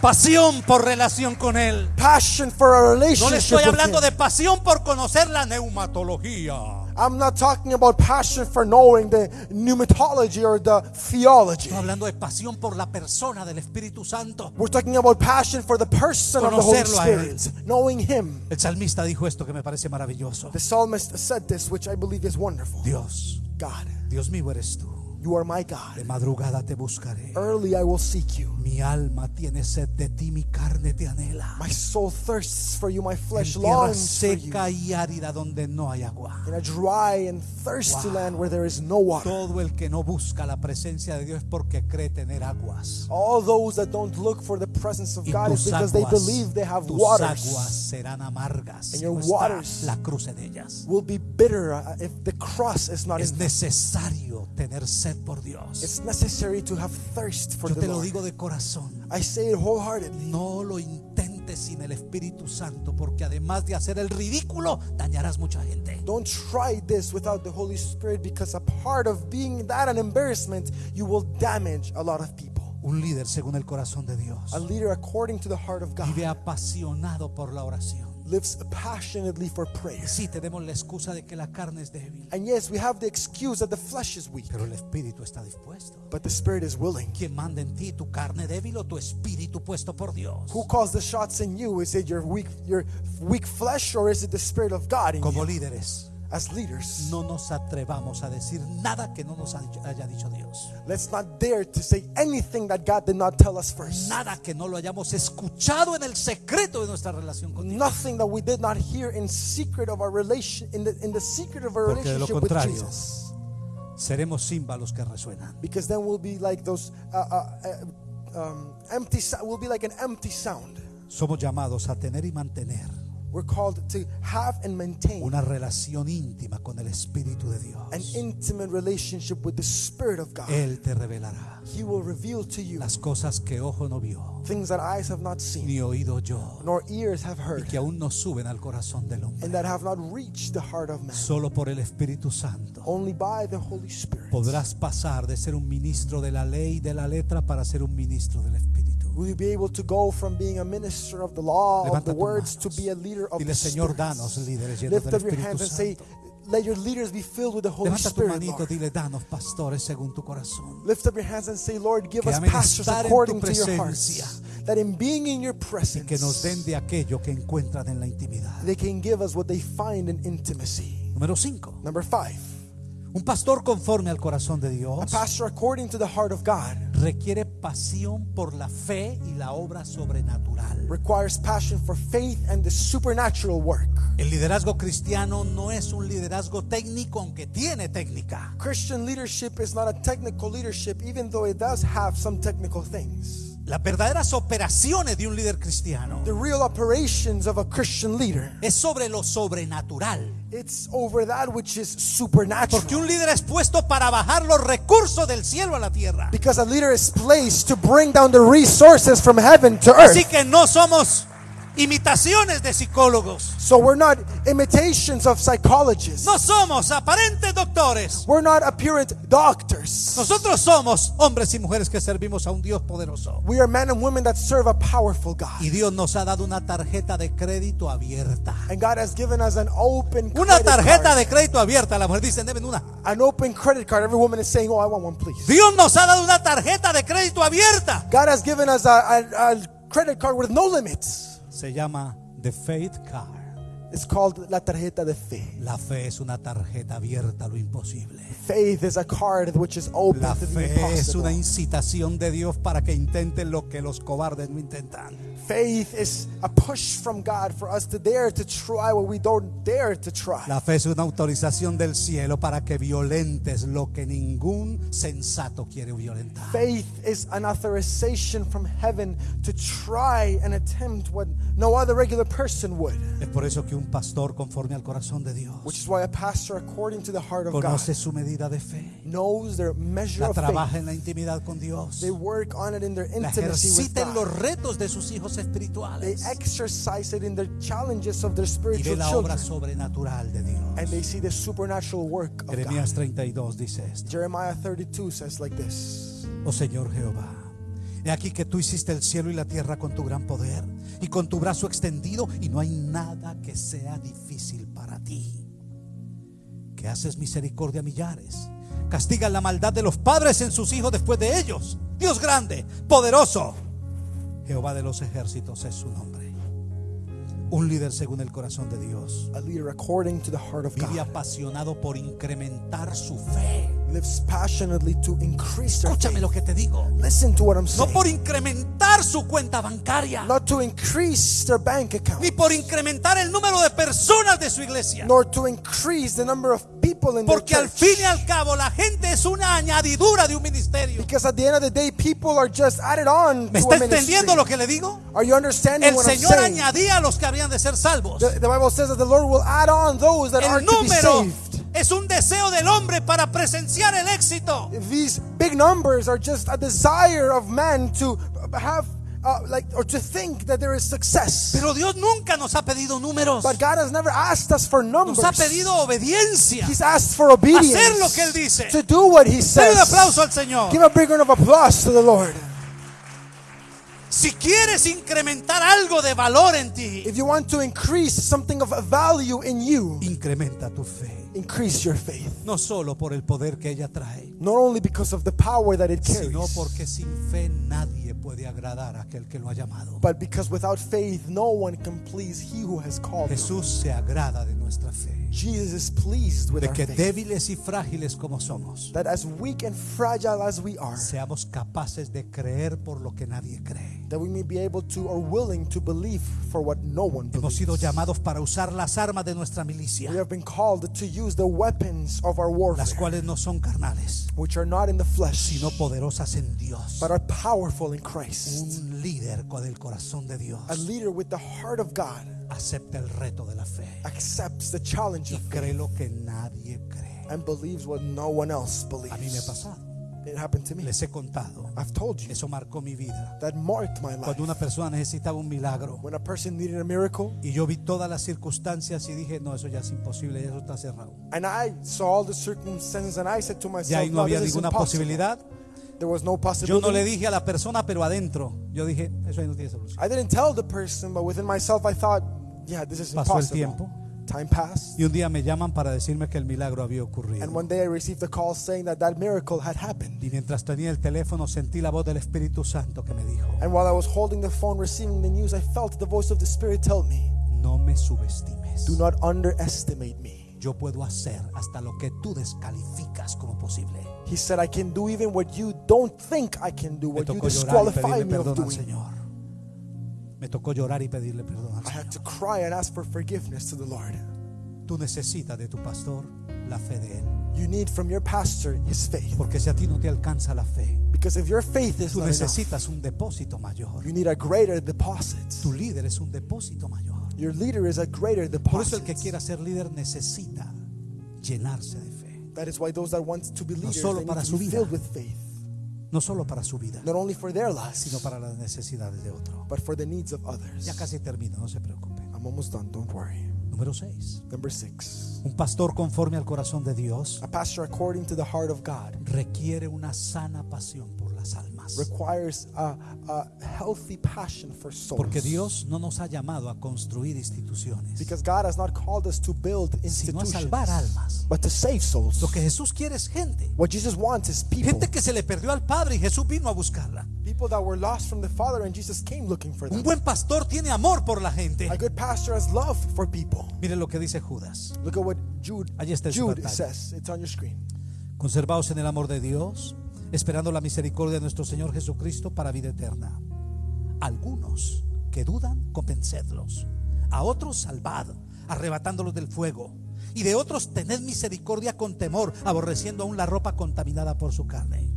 Pasión por relación con Él. Passion for a No le relationship estoy hablando de pasión por conocer la neumatología. I'm not talking about passion for knowing the pneumatology or the theology. Estoy hablando de pasión por la persona del Espíritu Santo. We're talking about passion for the person of the Holy Conocerlo a Él. Spirit, knowing Him. El salmista dijo esto que me parece maravilloso. The psalmist said this, which I believe is wonderful. Dios, God, Dios mío eres tú. You are my God. De madrugada te buscaré. Early I will seek you. Mi alma tiene sed de ti, mi carne te anhela. My soul thirsts for you, my En flesh tierra longs for you. seca y árida donde no hay agua. In a dry and thirsty Wow. land where there is no water. Todo el que no busca la presencia de Dios es porque cree tener aguas. All those that don't look for the presence of Y God is because they aguas, believe they have tus aguas waters. serán amargas. And your waters la cruce de ellas. Will be bitter uh, if the cross is not Es necesario tener sed por Dios. It's necessary to have thirst for Yo the te lo Lord. digo de corazón. I say it wholeheartedly. No lo intentes sin el Espíritu Santo, porque además de hacer el ridículo, dañarás mucha gente. Don't try this without the Holy Spirit because a part of being that an embarrassment, you will damage a lot of people. Un líder según el corazón de Dios A leader according to the heart of God vive apasionado por la oración. Lives passionately for prayer. Sí, tenemos la excusa de que la carne es débil, And yes, we have the excuse that the flesh is weak, pero el Espíritu está dispuesto. but the Spirit is willing. ¿Quién manda en ti tu carne débil o tu espíritu puesto por Dios? Who calls the shots in you? Is it your weak, your weak flesh, or is it the Spirit of God in Como you? líderes, As leaders, no nos atrevamos a decir nada que no nos haya dicho Dios. let's not dare to say anything that God did not tell us first. Nada que no lo hayamos escuchado en el secreto de nuestra relación con Dios. Nothing that we did not hear in secret of our relation, in the in the secret of our Porque de lo relationship with Jesus. seremos címbalos que resuenan. Because then we'll be like those uh, uh, uh, um, empty. We'll be like an empty sound. Somos llamados a tener y mantener We're called to have and maintain una relación íntima con el Espíritu de an Dios. intimate relationship with the Spirit of God. Él te revelará He will reveal to you las cosas que ojo no vio, things that eyes have not seen, ni oído yo, nor ears have y heard, que aún no suben al corazón del hombre. and that have not reached the heart of man. Solo por el Espíritu Santo Only by the Holy Spirit podrás pasar de ser un ministro de la ley y de la letra para ser un ministro del Espíritu. Will you be able to go from being a minister of the law, of the words, to be a leader of Dile, the Señor, Spirit. danos líderes llenos Lift del up your Espíritu hands and say, Santo. let your leaders be filled with the Holy Levanta tu Spirit, manito, Lord. dile, danos pastores según tu corazón. Lift up your hands and say, Lord, give Que us amen pastors estar en according to your hearts. That in being in your Y presence, que nos den de aquello que encuentran en la intimidad. they can give us what they find in intimacy. Número 5. Number five, Un pastor conforme al corazón de a Dios pastor according to the heart of God requiere pasión por la fe y la obra sobrenatural. requires passion for faith and the supernatural work. El liderazgo cristiano no es un liderazgo técnico, aunque tiene técnica. Christian leadership is not a technical leadership, even though it does have some technical things. Las verdaderas operaciones de un líder cristiano The real operations of a Christian leader, es sobre lo sobrenatural. it's over that which is supernatural. Porque un líder es puesto para bajar los recursos del cielo a la tierra. Because a leader is placed to bring down the resources from heaven to earth. Así que no somos imitaciones de psicólogos. So we're not imitations of psychologists. No somos aparentes doctores. We're not apparent doctors. Nosotros somos hombres y mujeres que servimos a un Dios poderoso. We are men and women that serve a powerful God. Y Dios nos ha dado una tarjeta de crédito abierta. And God has given us an open Una credit tarjeta card. de crédito abierta. La mujer dice, deben una. An open credit card. Every woman is saying, "Oh, I want one, please." Dios nos ha dado una tarjeta de crédito abierta. God has given us a, a, a credit card with no limits. Se llama The Faith Card. Is called la tarjeta de fe. La fe es una tarjeta abierta a lo imposible. Faith is a card which is open La to the fe es una incitación de Dios para que intenten lo que los cobardes no intentan. Faith is a push from God for us to dare to try what we don't dare to try. La fe es una autorización del cielo para que violentes lo que ningún sensato quiere violentar. Faith is an authorization from heaven to try and attempt what no other regular person would. Es por eso que un pastor conforme al corazón de Dios Which is why a pastor, according to the heart of God, conoce su medida de fe, knows their measure la of trabaja faith. en la intimidad con Dios, They work on it in their la intimacy with ejercita en los God. retos de sus hijos They espirituales exercise it in their challenges of their y ve spiritual la obra children. sobrenatural de Dios. And they see the supernatural work of God. Jeremías 32 dice esto. Jeremiah 32 says like this Oh Señor Jehová, he aquí que tú hiciste el cielo y la tierra con tu gran poder y con tu brazo extendido y no hay nada que sea difícil para ti. Que haces misericordia a millares, castigas la maldad de los padres en sus hijos después de ellos. Dios grande, poderoso. Jehová de los ejércitos es su nombre. Un líder según el corazón de Dios. A leader according to the heart of Vive God apasionado por incrementar su fe. Lives passionately to increase their Escúchame faith. lo que te digo. Listen to what I'm No saying. por incrementar su cuenta bancaria, Not to increase their bank account, ni por incrementar el número de personas de su iglesia. nor to increase the number of people in their Porque al church. fin y al cabo la gente es una añadidura de un ministerio. Because at the end of the day, people are just added on ¿Me to está a entendiendo lo que le digo? Are you understanding El what I'm Señor saying? añadía a los que habrían de ser salvos. The, the Bible says that the Lord will add on those that are El to be saved. Es un deseo del hombre para presenciar el éxito. These big numbers are just a desire of man to have, uh, like, or to think that there is success. Pero Dios nunca nos ha pedido números. But God has never asked us for numbers. Nos ha pedido obediencia. He's asked for obedience. Hacer lo que Él dice. To do what He Dale says. un aplauso al Señor. Give a big round of applause to the Lord. Si quieres incrementar algo de valor en ti, If you want to increase something of value in you, incrementa tu fe. Increase your faith. No solo por el poder que ella trae, Not only because of the power that it sino carries, porque sin fe nadie puede agradar a aquel que lo ha llamado. but because without faith, no one can please He who has called. Jesús se agrada de nuestra fe, Jesus is pleased with de our faith. débiles y frágiles como somos, That as weak and fragile as we are, seamos capaces de creer por lo que nadie cree. that we may be able to or willing to believe for what no one Hemos believes. sido llamados para usar las armas de nuestra milicia, We have been called to use the weapons of our warfare, las cuales no son carnales, which are not in the flesh, sino poderosas en Dios. but are powerful in Christ. Un líder con el corazón de Dios A leader with the heart of God acepta el reto de la fe accepts the challenge y of cree faith lo que nadie cree. and believes what no one else A mí me ha believes. pasado, It happened to me. les he contado. I've told you Eso marcó mi vida. that marked my life. Cuando una persona necesitaba un milagro When a person needed a miracle, y yo vi todas las circunstancias y dije, no, eso ya es imposible, eso está cerrado. and I saw all the circumstances, and I said to myself, ahí no no, había ninguna impossible. posibilidad. There was no Yo possibility. no le dije a la persona, pero adentro, yo dije, eso ahí no tiene solución. I didn't tell the person, but within myself, I thought, yeah, this is Pasó el impossible. tiempo. Time passed, Y un día me llaman para decirme que el milagro había ocurrido. and one day I received a call saying that that miracle had happened. Y mientras tenía el teléfono sentí la voz del Espíritu Santo que me dijo, And while I was holding the phone, receiving the news, I felt the voice of the Spirit tell me, no me subestimes. "Do not underestimate me." Yo puedo hacer hasta lo que tú descalificas como posible. He said, "I can do even what you don't think I can do, what you tocó llorar y disqualify me of doing." Señor. Me tocó llorar y pedirle perdón al I had to cry and ask for forgiveness to the Lord. Tú necesitas de tu pastor la fe de él. You need from your pastor his faith, Porque si a ti no te alcanza la fe, because if your faith is tú not enough, necesitas un depósito mayor. you need a greater deposit. Tu líder es un depósito mayor. Your leader is a greater Por eso el deposit. que quiera ser líder necesita llenarse de fe. That is why those that want to be leaders solo they need para su vida. filled with faith, No solo para su vida, not only for their lives, sino para las necesidades de otro. but for the needs of others. Ya casi termino, no se preocupe. I'm almost done. Don't worry. Número 6. Number six, Un pastor conforme al corazón de Dios a pastor according to the heart of God requiere una sana pasión por las almas. Requires a, a healthy passion for souls. Porque Dios no nos ha llamado a construir instituciones, because God has not called us to build sino a institutions, salvar almas. but to save souls. Lo que Jesús quiere es gente. What Jesus wants is people, Gente que se le perdió al Padre y Jesús vino a buscarla. people that were lost from the Father, and Jesus came looking for them. Un buen pastor tiene amor por la gente. A good pastor has love for people. Mire lo que dice Judas. Look at what Jude, Allí está en su Jude pantalla. says. It's on your screen. Conservaos en el amor de Dios, esperando la misericordia de nuestro Señor Jesucristo para vida eterna. Algunos que dudan, convencedlos. A otros salvad, arrebatándolos del fuego. Y de otros tened misericordia con temor, aborreciendo aún la ropa contaminada por su carne.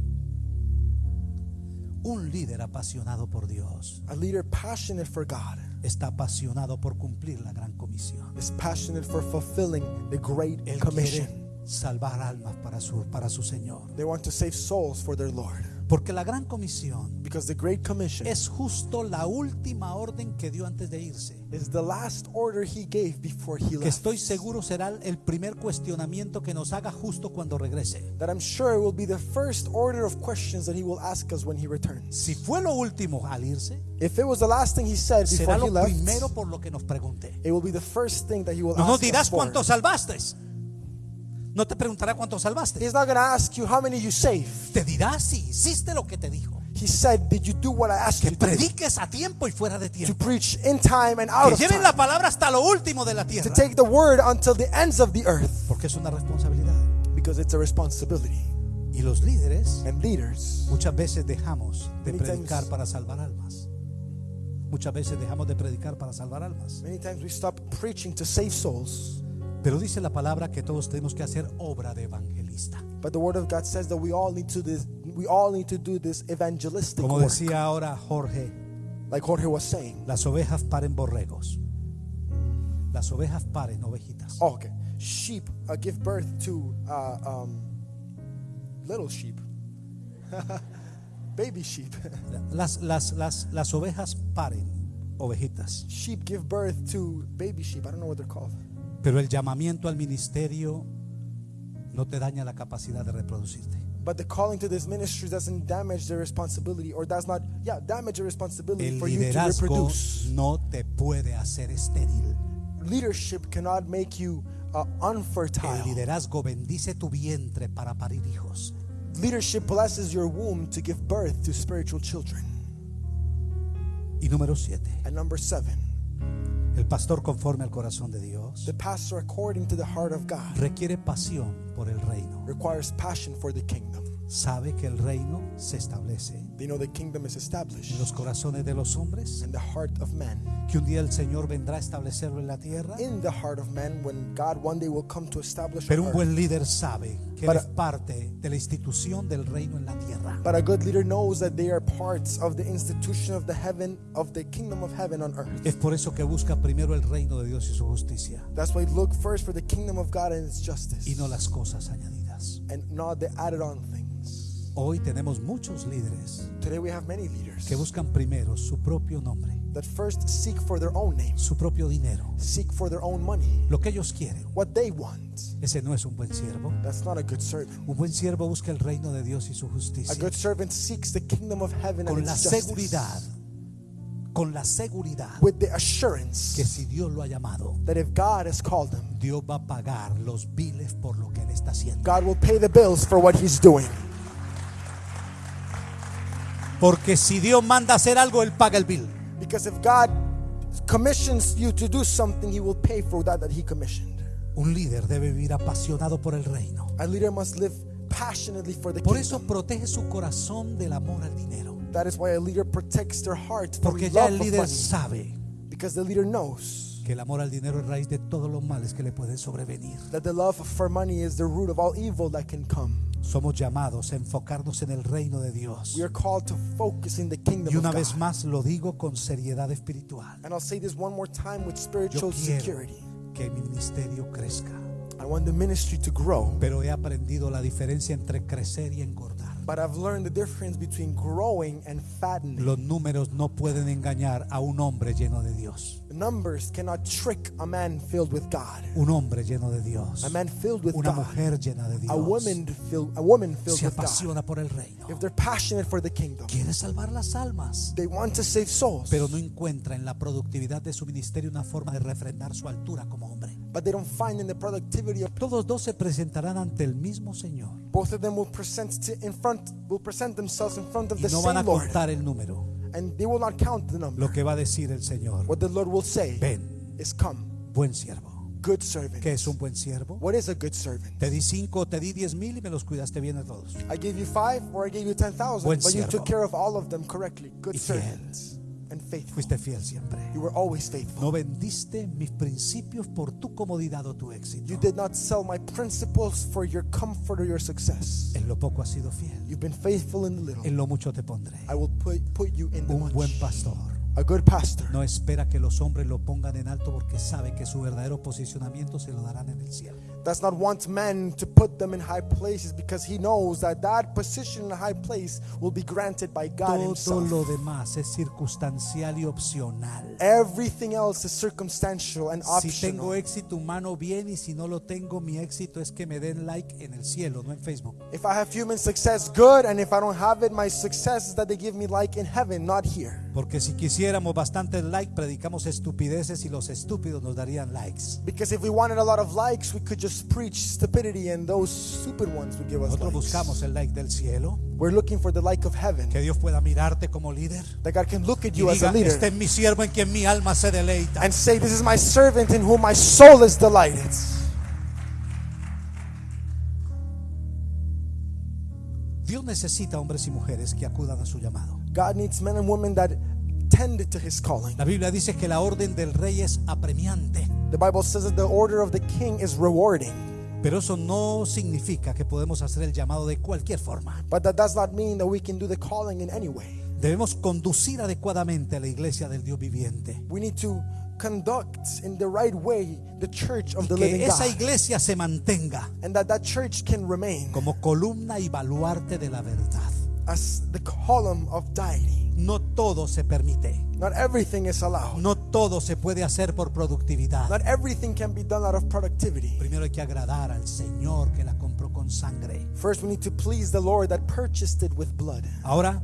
Un líder apasionado por Dios A leader passionate for God está apasionado por cumplir la gran comisión. is passionate for fulfilling the great Él commission. quiere salvar almas para su, para su Señor. They want to save souls for their Lord. Porque la gran comisión Because the great commission es justo la última orden que dio antes de irse. is the last order he gave before he Que left. estoy seguro será el primer cuestionamiento que nos haga justo cuando regrese. That I'm sure will be the first order of questions that he will ask us when he returns. Si fue lo último al irse, If it was the last thing he said será before he lo primero left, por lo que nos pregunte. it will be the first thing that he will No nos ask us dirás for. cuánto salvaste. No te preguntará cuánto salvaste. He's not going to ask you how many you saved. Te dirá si hiciste lo que te dijo. He said, Did you do what I asked Que you to prediques a tiempo y fuera de To tiempo. preach in time and out Que of lleven la time. palabra hasta lo último de la To tierra. take the word until the ends of the earth. Porque es una responsabilidad. Because it's a responsibility. Y los líderes And leaders, Muchas veces dejamos de predicar times- para salvar almas. Muchas veces dejamos de predicar para salvar almas. many times we stop preaching to save souls. Pero dice la palabra que todos tenemos que hacer obra de evangelista. But the word of God says that we all need to this we all need to do this evangelistic Como work. decía ahora Jorge, Like Jorge was saying. las ovejas paren borregos. Las ovejas paren ovejitas. Oh, okay. Sheep uh, give birth to uh, um, little sheep. (laughs) Baby sheep. (laughs) Las, las, las, las ovejas paren ovejitas. sheep give birth to baby sheep. I don't know what they're called. Pero el llamamiento al ministerio no te daña la capacidad de reproducirte. But the calling to this ministry doesn't damage their responsibility or does not, yeah, damage your responsibility El for you to reproduce. no te puede hacer estéril. Leadership cannot make you uh, El unfertile. liderazgo bendice tu vientre para parir hijos. Leadership blesses your womb to give birth to spiritual children. Y número siete, And number seven, el pastor conforme al corazón de Dios the pastor, according to the heart of God, requiere pasión por el reino. requires passion for the kingdom. Sabe que el reino se establece They know the kingdom is established en los corazones de los hombres, in the heart of man. que un día el Señor vendrá a establecerlo en la tierra. In the heart of man, when God one day will come to establish Pero on un earth. buen líder sabe que él Para- es parte de la institución del reino en la tierra. But a good leader knows that they are parts of the institution of the heaven, of the kingdom of heaven on earth. Es por eso que busca primero el reino de Dios y su justicia That's why look first for the kingdom of God and its justice, y no las cosas añadidas. and not the added on things. Hoy tenemos muchos líderes Today we have many leaders que buscan primero su propio nombre, that first seek for their own name, su propio dinero, seek for their own money, lo que ellos quieren. what they want. Ese no es un buen siervo. That's not a good servant. Un buen siervo busca el reino de Dios y su A justicia good servant seeks the kingdom of heaven and con la its justice seguridad, con la seguridad with the assurance que si Dios lo ha llamado, that if God has called him, Dios va a pagar los biles por lo que él está haciendo. God will pay the bills for what he's doing. Porque si Dios manda hacer algo, él paga el bill. Because if God commissions you to do something, he will pay for that that he commissioned. Un líder debe vivir apasionado por el reino. A leader must live passionately for the Por eso kingdom. protege su corazón del amor al dinero. That is why a leader protects their heart Porque ya el líder sabe Because the leader knows que el amor al dinero es raíz de todos los males que le pueden sobrevenir. that the love for money is the root of all evil that can come. Somos llamados a enfocarnos en el reino de Dios. We are called to focus in the kingdom Y una vez más lo digo con seriedad espiritual. And I'll say this one more time with Yo spiritual quiero security. que mi ministerio crezca, I want the ministry to grow, pero he aprendido la diferencia entre crecer y engordar. But I've learned the difference between growing and fattening. Los números no pueden engañar a un hombre lleno de Dios. Numbers cannot trick a man filled with God. Un hombre lleno de Dios. A man filled with Una God. mujer llena de A woman filled, a woman filled Se with God. por el reino. If they're passionate for the kingdom, Quiere salvar las almas. they want to save souls, Pero no encuentra en la productividad de su ministerio una forma de refrendar su altura como hombre. But they don't find in the productivity of Todos dos se presentarán ante el mismo Señor. both of them will present to, in front will present themselves in front of Y the no van a same Lord, contar el número. and they will not count the number. Lo que va a decir el Señor. What the Lord will say Ven, is, "Come, buen siervo. good servant." ¿Qué es un buen siervo? What is a good servant? Te di cinco, te di diez mil y me los cuidaste bien a todos. I gave you five, or I gave you ten thousand, Buen but you siervo. took care of all of them correctly. Good Y fiel. servants and faithful. Fuiste fiel siempre. You were always faithful. No vendiste mis principios por tu comodidad o tu éxito. You did not sell my principles for your comfort or your success. En lo poco has sido fiel. You've been faithful in the little. En lo mucho te pondré. I will put, put you in the Un buen much. pastor A good pastor no espera que los hombres lo pongan en alto porque sabe que su verdadero posicionamiento se lo darán en el cielo. Does not want men to put them in high places because he knows that that position in a high place will be granted by God Todo himself. lo demás es circunstancial y opcional. Everything else is circumstantial and Si tengo optional. éxito humano, bien, y si no lo tengo, mi éxito es que me den like en el cielo, no en Facebook. If I have human success, good, and if I don't have it, my success is that they give me like in heaven, not here. Porque si quisiéramos bastantes likes, predicamos estupideces y los estúpidos nos darían likes. Because if we wanted a lot of likes, we could just preach stupidity and those stupid ones would give us Nosotros likes. buscamos el like del cielo, We're looking for the like of heaven. que Dios pueda mirarte como líder That God can look at y you as a diga, leader este es mi siervo en quien mi alma se deleita. and say, This is my servant in whom my soul is delighted. Dios necesita hombres y mujeres que acudan a su llamado. God needs men and women that tend to his calling. La Biblia dice que la orden del rey es apremiante, The Bible says that the order of the king is rewarding. pero eso no significa que podemos hacer el llamado de cualquier forma. But that does not mean that we can do the calling in any way. Debemos conducir adecuadamente a la iglesia del Dios viviente. We need to conduct in the right way the church of the Que living esa God. iglesia se mantenga And that that church can remain como columna y baluarte de la verdad. as the column of deity. No todo se permite. Not everything is allowed. No todo se puede hacer por productividad. Not everything can be done out of productivity. Primero hay que agradar al Señor que la compró con sangre. First, we need to please the Lord that purchased it with blood. Ahora,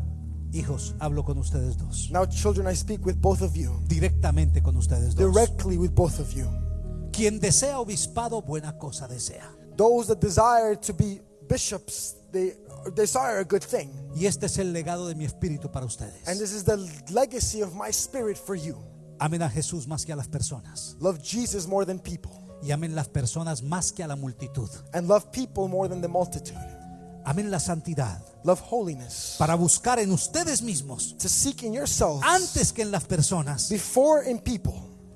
hijos, hablo con ustedes dos. Now, children, I speak with both of you, Directamente con ustedes dos. directly with both of you. Quien desea obispado, buena cosa desea. Those that desire to be bishops, they desire a good thing. Y este es el legado de mi espíritu para ustedes. And this is the legacy of my spirit for you. Amen a Jesús más que a las personas. Love Jesus more than people, Y amen las personas más que a la multitud. and love people more than the multitude. Amen la santidad. Love holiness. Para buscar en ustedes mismos, To seek in yourselves, antes que en las personas, before in people,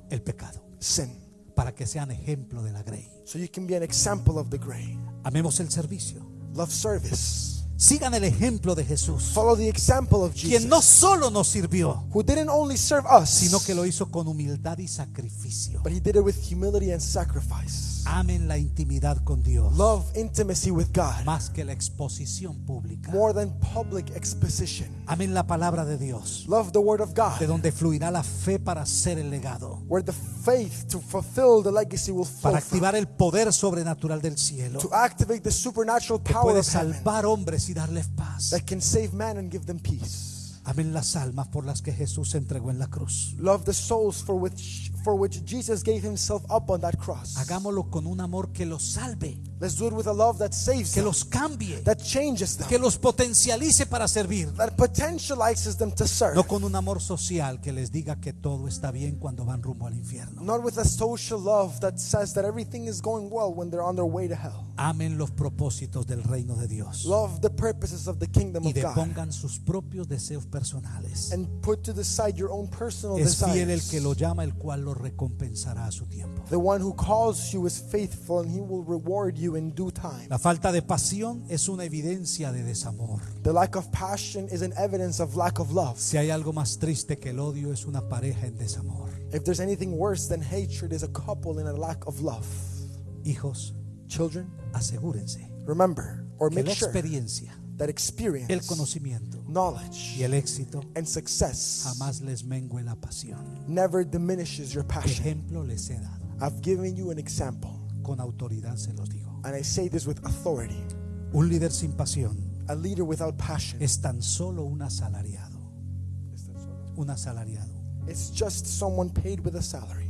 el pecado. sin. Para que sean ejemplo de la grey. So you can be an example of the gray. Amemos el servicio. Love service. Sigan el ejemplo de Jesús. Follow the example of Jesus. Quien no solo nos sirvió, who didn't only serve us, sino que lo hizo con humildad y sacrificio. but he did it with humility and sacrifice. Amen la intimidad con Dios Love intimacy with God más que la exposición pública. more than public exposition. Amen la palabra de Dios, Love the word of de God, donde fluirá la fe para hacer el legado, where the faith to fulfill the legacy will flow para activar el poder sobrenatural del cielo, to activate the supernatural que power puede of heaven salvar hombres y darles paz. that can save man and give them peace. Amen las almas por las que Jesús se entregó en la cruz. Love the souls for which for which Jesus gave himself up on that cross. Hagámoslo con un amor que los salve, Let's do it with a love that saves que them, los cambie, that changes them, que los potencialice para servir. that potentializes them to serve. No con un amor social que les diga que todo está bien cuando van rumbo al infierno. Not with a social love that says that everything is going well when they're on their way to hell. Amen los propósitos del reino de Dios Love the purposes of the kingdom y of God sus propios deseos personales. and put to the side your own personal Es fiel el desires. que lo llama, el cual lo recompensará a su tiempo. The one who calls you is faithful and he will reward you in due time. La falta de pasión es una evidencia de desamor. The lack of passion is an evidence of lack of love. Si hay algo más triste que el odio es una pareja en desamor. If there's anything worse than hatred is a couple in a lack of love. Hijos, Children, asegúrense remember or que make la sure that el experience, conocimiento knowledge, y el éxito and success jamás les mengue la pasión. never diminishes your passion. Ejemplo les he dado. I've given you an example, Con autoridad se los digo. and I say this with authority. Un líder sin pasión A leader without passion es tan solo un asalariado. Un asalariado. It's just someone paid with a salary.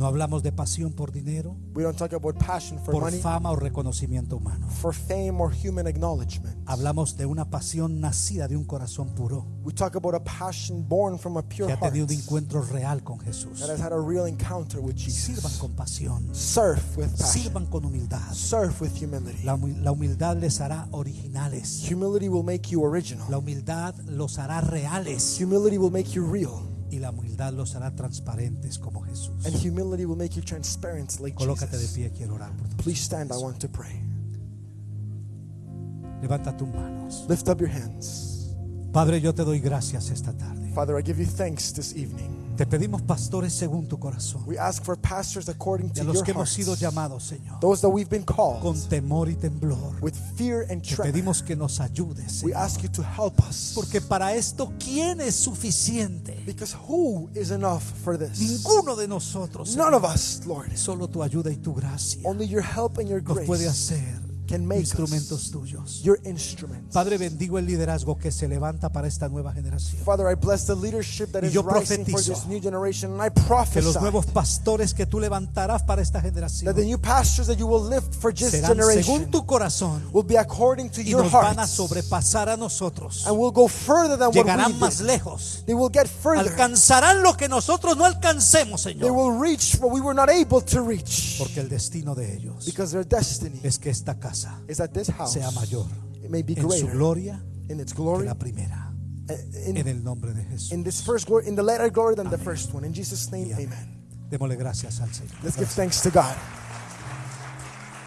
No hablamos de pasión por dinero, We don't talk about passion for por money, fama o reconocimiento humano. for fame, or human acknowledgement. Hablamos de una pasión nacida de un corazón puro We talk about a passion born from a pure que ha heart tenido un encuentro real con Jesús. that has had a real encounter with Sirvan Jesus. con pasión, Serve with passion. sirvan con humildad. With humility. La, humi- la humildad les hará originales. Humility will make you original. La humildad los hará reales. Humility will make you real. Y la humildad los hará transparentes como Jesús. And humility will make you transparent like Colócate de pie, quiero orar por ti. Please stand. I want to pray. Levanta tus manos. Lift up your hands. Padre, yo te doy gracias esta tarde. Father, I give you thanks this evening. Te pedimos pastores según tu corazón. We ask for pastors according Y to a los your que hemos sido llamados, Señor, Those that we've been con temor y temblor. with fear and Te pedimos que nos ayudes, We ask you to help us. Porque para esto, ¿quién es suficiente? Because who is enough for this? Ninguno de nosotros. None Señor. of us, Lord. Solo tu ayuda y tu gracia Only your help and your nos puede grace hacer can make instrumentos us tuyos. your instruments. Padre, bendigo el liderazgo que se levanta para esta nueva generación. Father, I bless the leadership that Y is rising for this new generation, and I Que prophesy los nuevos pastores que tú levantarás para esta generación that the new pastors that you will lift for this serán según generation tu corazón will be according to y your nos van a heart sobrepasar a nosotros. and will go further than what Llegarán we más lejos. They will get further. Alcanzarán lo que nosotros no alcancemos, They Señor. will reach what we were not able to reach. Porque el destino de ellos Because their destiny es que esta casa is that this house sea mayor it may be en su greater gloria in its que glory, la primera. Eh, en in, el nombre de Jesús. in this first glory, in the latter glory than the first one. In Jesus' name, Y amén. amen. Démosle gracias al Señor. Let's give thanks to God.